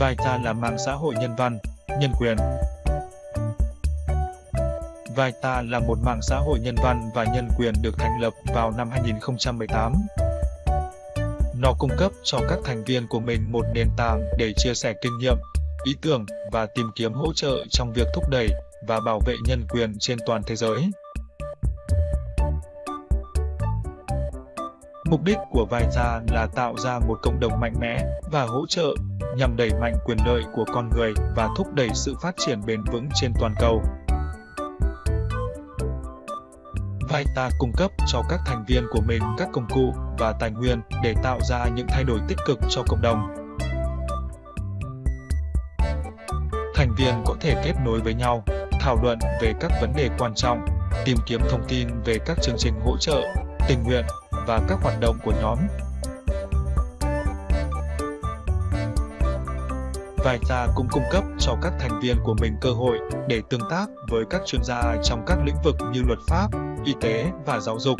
Vita là mạng xã hội nhân văn, nhân quyền. Vita là một mạng xã hội nhân văn và nhân quyền được thành lập vào năm 2018. Nó cung cấp cho các thành viên của mình một nền tảng để chia sẻ kinh nghiệm, ý tưởng và tìm kiếm hỗ trợ trong việc thúc đẩy và bảo vệ nhân quyền trên toàn thế giới. Mục đích của VISA là tạo ra một cộng đồng mạnh mẽ và hỗ trợ nhằm đẩy mạnh quyền lợi của con người và thúc đẩy sự phát triển bền vững trên toàn cầu. Vita cung cấp cho các thành viên của mình các công cụ và tài nguyên để tạo ra những thay đổi tích cực cho cộng đồng. Thành viên có thể kết nối với nhau, thảo luận về các vấn đề quan trọng, tìm kiếm thông tin về các chương trình hỗ trợ, tình nguyện và các hoạt động của nhóm. Vita cũng cung cấp cho các thành viên của mình cơ hội để tương tác với các chuyên gia trong các lĩnh vực như luật pháp, y tế và giáo dục.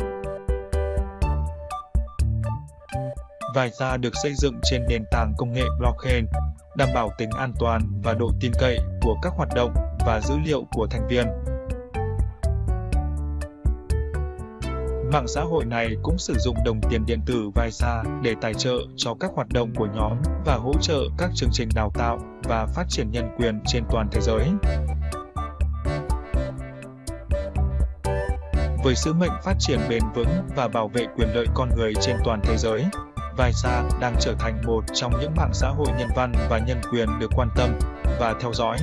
Vita được xây dựng trên nền tảng công nghệ blockchain, đảm bảo tính an toàn và độ tin cậy của các hoạt động và dữ liệu của thành viên. Mạng xã hội này cũng sử dụng đồng tiền điện tử Visa để tài trợ cho các hoạt động của nhóm và hỗ trợ các chương trình đào tạo và phát triển nhân quyền trên toàn thế giới. Với sứ mệnh phát triển bền vững và bảo vệ quyền lợi con người trên toàn thế giới, Visa đang trở thành một trong những mạng xã hội nhân văn và nhân quyền được quan tâm và theo dõi.